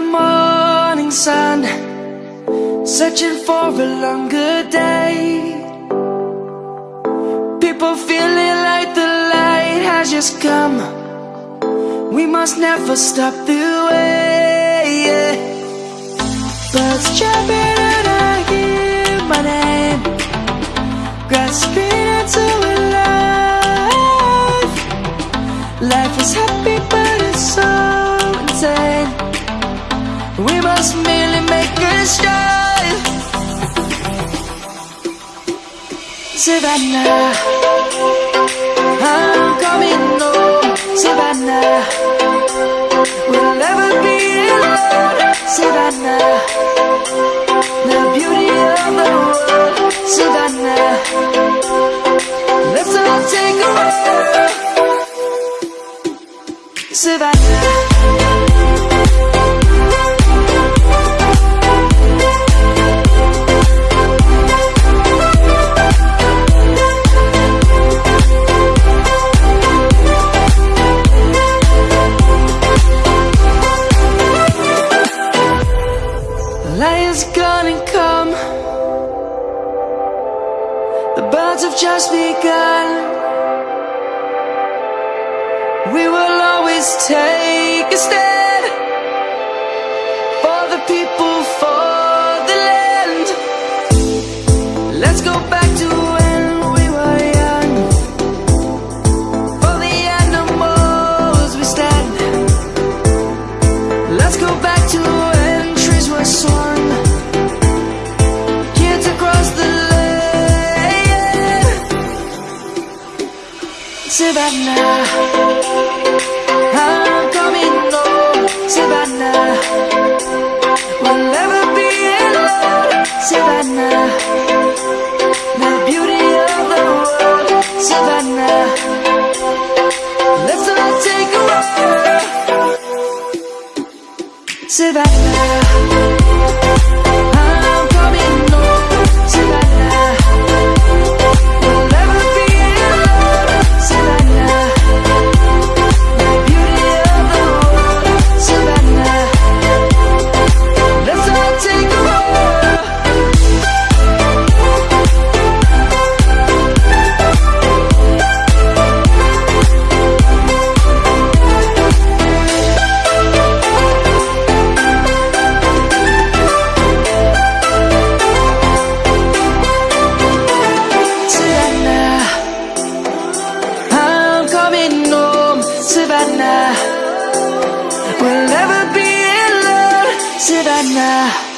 morning sun Searching for a longer day. People feeling like the light has just come. We must never stop the way yeah. Birds jumping and I hear my name. Grasping into a life. Life is happy We must merely make a start. Savannah I'm coming home. Savannah We'll never be alone. Savannah The beauty of the world. Savannah Let's all take a walk. Savannah Lion's gonna come. The birds have just begun. We will always take a stand For the people, for the land. Let's go back to Savannah I'm coming home Savannah We'll never be alone Savannah The beauty of the world Savannah Let's all take a walk. Savannah We'll never be in love, should I Savannah